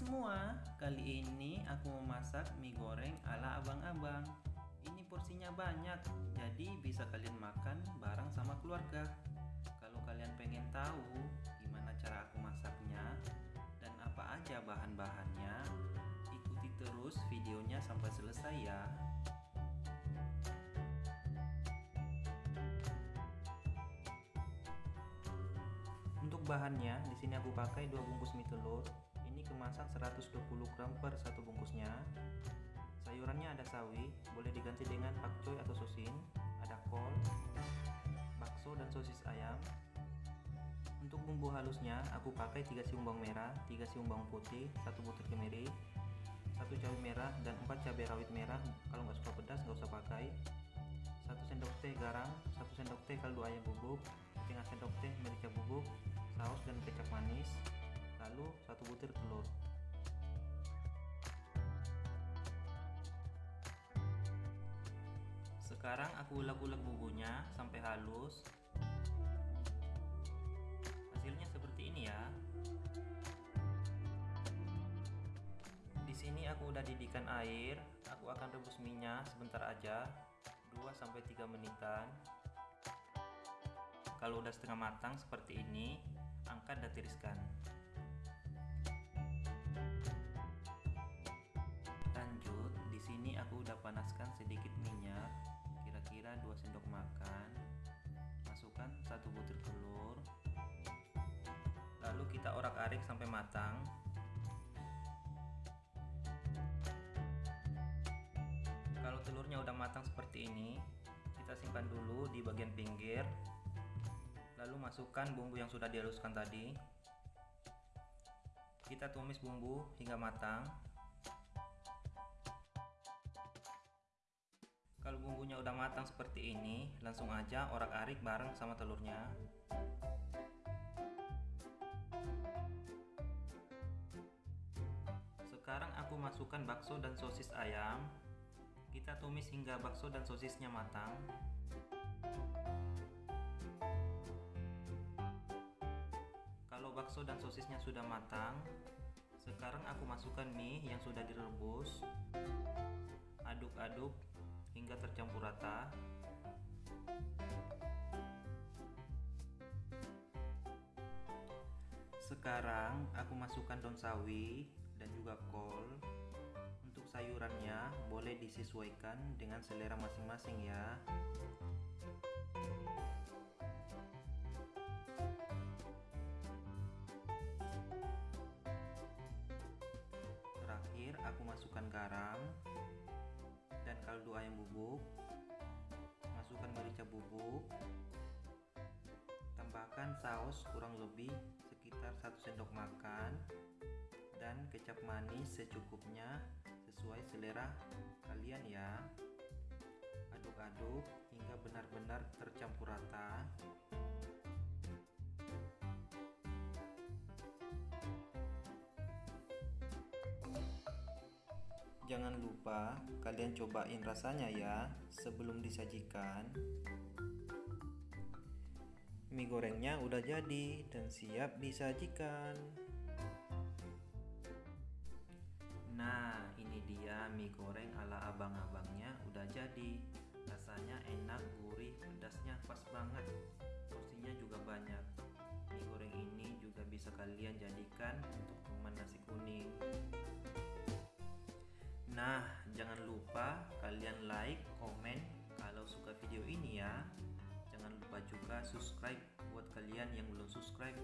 semua, kali ini aku mau masak mie goreng ala abang-abang. Ini porsinya banyak, jadi bisa kalian makan bareng sama keluarga. Kalau kalian pengen tahu gimana cara aku masaknya Dan apa aja bahan-bahannya Ikuti terus videonya sampai selesai ya. Untuk bahannya, di sini aku pakai dua bungkus mie telur, kemasan 120 gram per satu bungkusnya. Sayurannya ada sawi boleh diganti dengan pakcoy atau sosin ada kol bakso dan sosis ayam. Untuk bumbu halusnya aku pakai 3 siung bawang merah 3 siung bawang putih 1 butir kemiri 1 cabai merah dan 4 cabai rawit merah. Kalau nggak suka pedas nggak usah pakai. 1 sendok teh garam 1 sendok teh kaldu ayam bubuk setengah sendok teh merica bubuk saus dan kecap manis. Lalu satu butir telur sekarang aku ulek-ulek bumbunya sampai halus. Hasilnya seperti ini ya. Di sini aku udah didihkan air. Aku akan rebus minyak sebentar aja. 2-3 menitan. Kalau udah setengah matang seperti ini angkat dan tiriskan. Sini aku udah panaskan sedikit minyak orak-arik sampai matang. Kalau telurnya udah matang seperti ini kita simpan dulu di bagian pinggir. Lalu masukkan bumbu yang sudah dihaluskan tadi. Kita tumis bumbu hingga matang. Kalau bumbunya udah matang seperti ini, langsung aja orak-arik bareng sama telurnya. Masukkan bakso dan sosis ayam. Kita tumis hingga bakso dan sosisnya matang. Kalau bakso dan sosisnya sudah matang, sekarang aku masukkan mie yang sudah direbus. Aduk-aduk hingga tercampur rata sekarang aku masukkan daun sawi dan juga kol. Untuk sayurannya boleh disesuaikan dengan selera masing-masing ya. Terakhir aku masukkan garam dan kaldu ayam bubuk. Masukkan merica bubuk. Tambahkan saus kurang lebih sekitar 1 sendok makan dan kecap manis secukupnya sesuai selera kalian ya aduk-aduk hingga benar-benar tercampur rata Jangan lupa kalian cobain rasanya ya sebelum disajikan. Mie gorengnya udah jadi dan siap disajikan. Mie goreng ala abang-abangnya udah jadi. Rasanya enak, gurih, pedasnya pas banget. Porsinya juga banyak. Mie goreng ini juga bisa kalian jadikan untuk teman nasi kuning. Nah, jangan lupa kalian like, komen kalau suka video ini ya. Jangan lupa juga subscribe buat kalian yang belum subscribe.